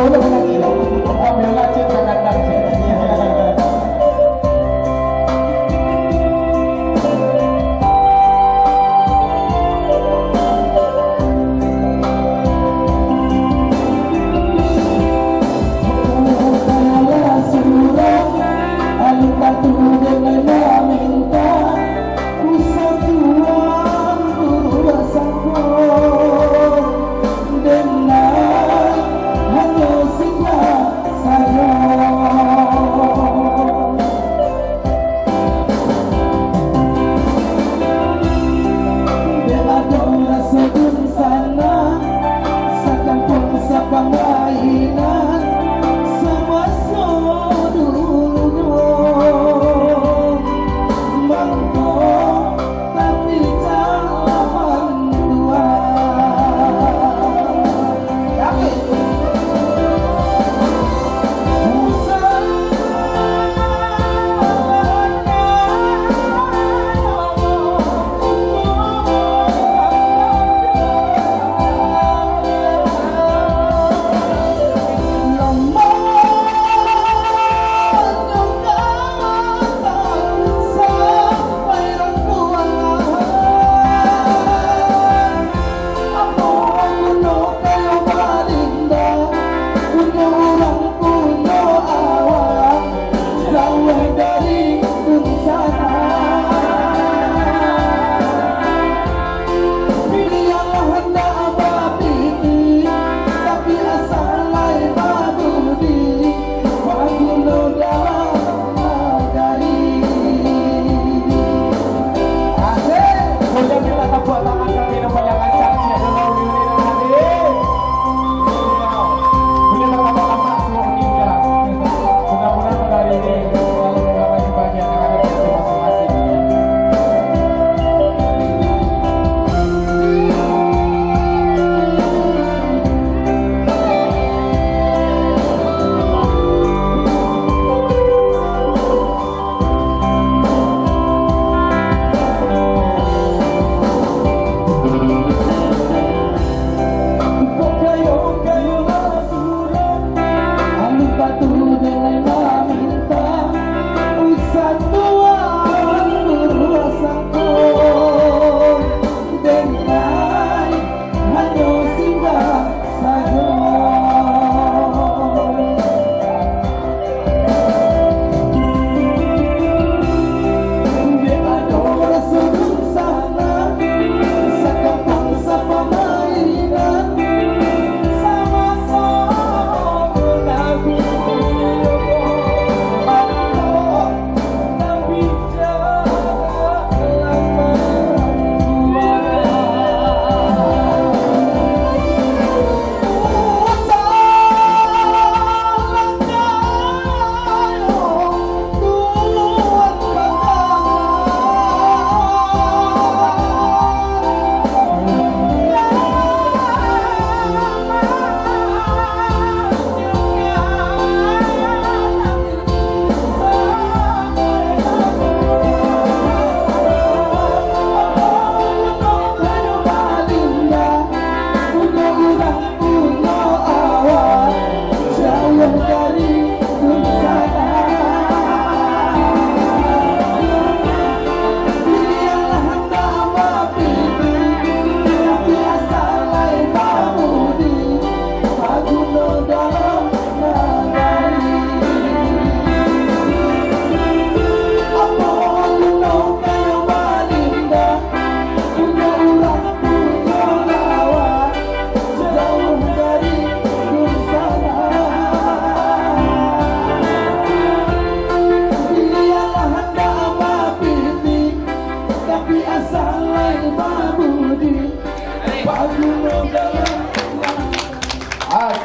lulus nanti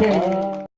Amen.